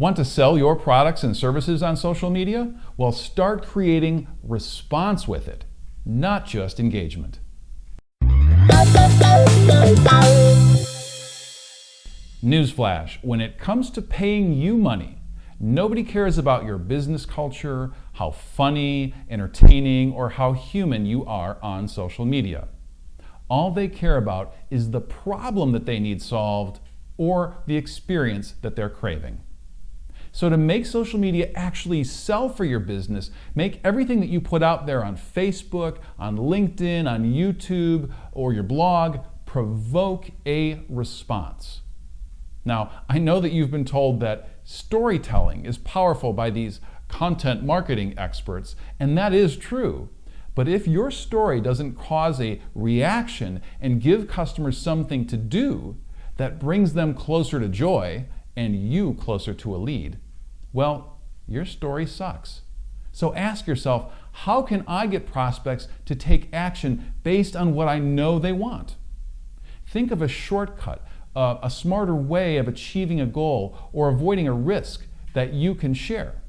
Want to sell your products and services on social media? Well, start creating response with it, not just engagement. Newsflash, when it comes to paying you money, nobody cares about your business culture, how funny, entertaining, or how human you are on social media. All they care about is the problem that they need solved or the experience that they're craving. So to make social media actually sell for your business, make everything that you put out there on Facebook, on LinkedIn, on YouTube, or your blog provoke a response. Now, I know that you've been told that storytelling is powerful by these content marketing experts, and that is true. But if your story doesn't cause a reaction and give customers something to do that brings them closer to joy and you closer to a lead, well, your story sucks. So ask yourself, how can I get prospects to take action based on what I know they want? Think of a shortcut uh, a smarter way of achieving a goal or avoiding a risk that you can share.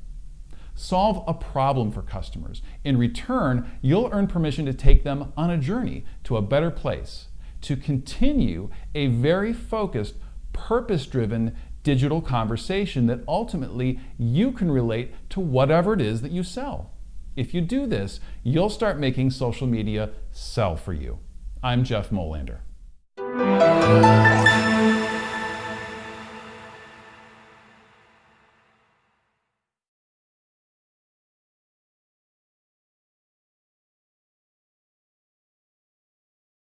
Solve a problem for customers. In return, you'll earn permission to take them on a journey to a better place, to continue a very focused, purpose driven digital conversation that ultimately you can relate to whatever it is that you sell. If you do this, you'll start making social media sell for you. I'm Jeff Molander.